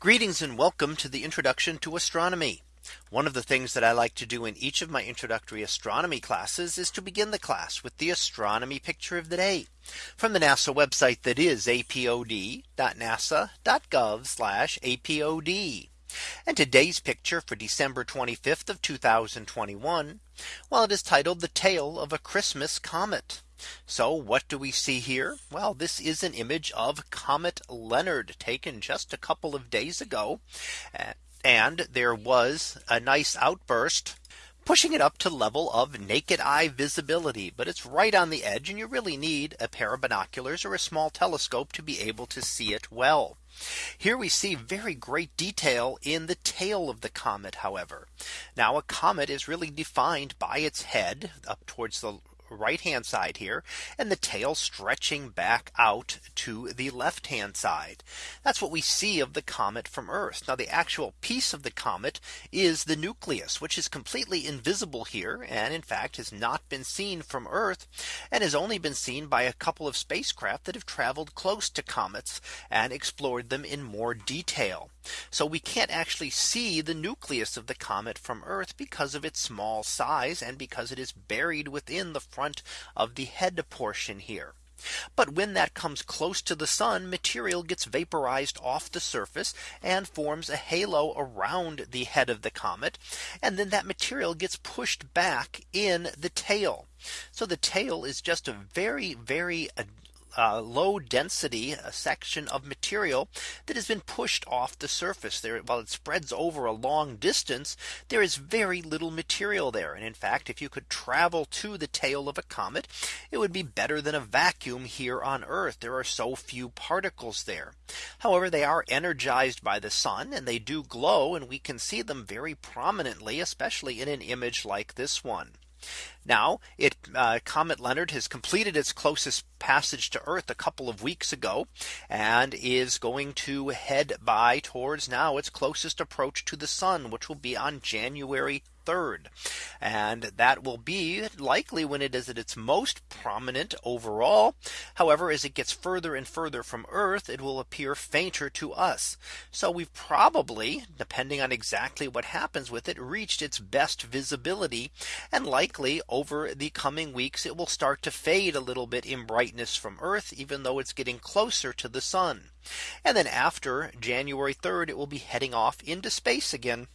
Greetings and welcome to the introduction to astronomy. One of the things that I like to do in each of my introductory astronomy classes is to begin the class with the astronomy picture of the day from the NASA website that is apod.nasa.gov apod. And today's picture for December 25th of 2021. Well, it is titled the tale of a Christmas comet. So what do we see here? Well, this is an image of Comet Leonard taken just a couple of days ago. And there was a nice outburst pushing it up to level of naked eye visibility. But it's right on the edge and you really need a pair of binoculars or a small telescope to be able to see it well. Here we see very great detail in the tail of the comet however. Now a comet is really defined by its head up towards the right hand side here and the tail stretching back out to the left hand side. That's what we see of the comet from Earth. Now the actual piece of the comet is the nucleus which is completely invisible here and in fact has not been seen from Earth and has only been seen by a couple of spacecraft that have traveled close to comets and explored them in more detail. So we can't actually see the nucleus of the comet from Earth because of its small size and because it is buried within the front of the head portion here. But when that comes close to the sun, material gets vaporized off the surface and forms a halo around the head of the comet. And then that material gets pushed back in the tail. So the tail is just a very, very uh, low density section of material that has been pushed off the surface. There while it spreads over a long distance there is very little material there. And in fact if you could travel to the tail of a comet it would be better than a vacuum here on Earth. There are so few particles there. However they are energized by the sun and they do glow and we can see them very prominently especially in an image like this one. Now it uh, Comet Leonard has completed its closest passage to Earth a couple of weeks ago and is going to head by towards now its closest approach to the sun, which will be on January 3rd. And that will be likely when it is at its most prominent overall. However, as it gets further and further from Earth, it will appear fainter to us. So we've probably, depending on exactly what happens with it, reached its best visibility. And likely over the coming weeks, it will start to fade a little bit in brightness from Earth, even though it's getting closer to the sun. And then after January 3rd, it will be heading off into space again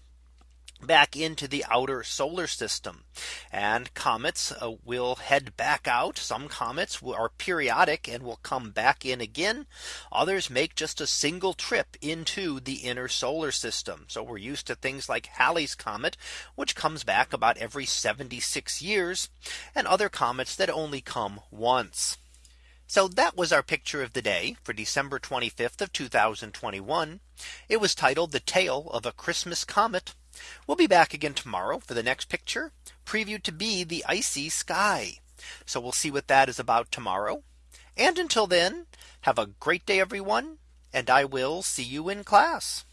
back into the outer solar system. And comets uh, will head back out. Some comets are periodic and will come back in again. Others make just a single trip into the inner solar system. So we're used to things like Halley's comet which comes back about every 76 years and other comets that only come once. So that was our picture of the day for December 25th of 2021. It was titled the tale of a Christmas comet. We'll be back again tomorrow for the next picture previewed to be the icy sky. So we'll see what that is about tomorrow. And until then, have a great day, everyone. And I will see you in class.